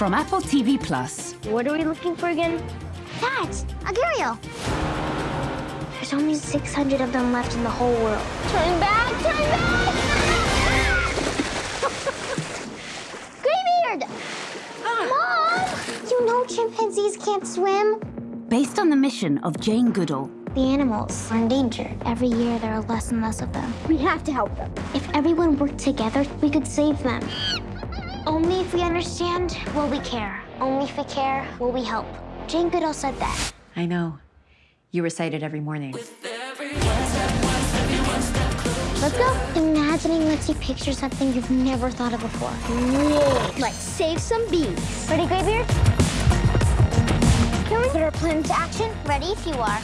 From Apple TV Plus. What are we looking for again? Dad, Agurio. There's only 600 of them left in the whole world. Turn back, turn back! Graybeard! Mom! You know chimpanzees can't swim. Based on the mission of Jane Goodall. The animals are in danger. Every year, there are less and less of them. We have to help them. If everyone worked together, we could save them. Only if we understand, will we care. Only if we care, will we help. Jane Goodall said that. I know. You recite it every morning. Let's go. Imagining lets you picture something you've never thought of before. Whoa. Let's save some bees. Ready, Graybeard? Can we put our plan into action? Ready if you are.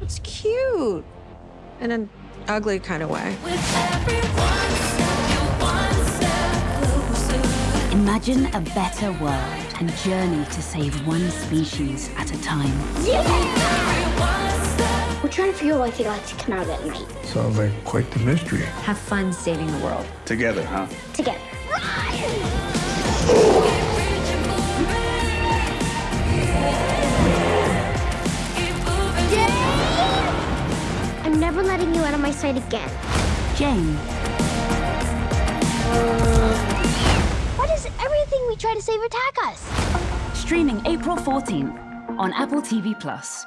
It's cute. In an ugly kind of way. Imagine a better world and journey to save one species at a time. We're trying to figure out why they like to come out at night. Sounds like quite the mystery. Have fun saving the world. Together, huh? Together. I'm never letting you out of my sight again. Jane. Save attack us? Streaming April 14th on Apple TV Plus.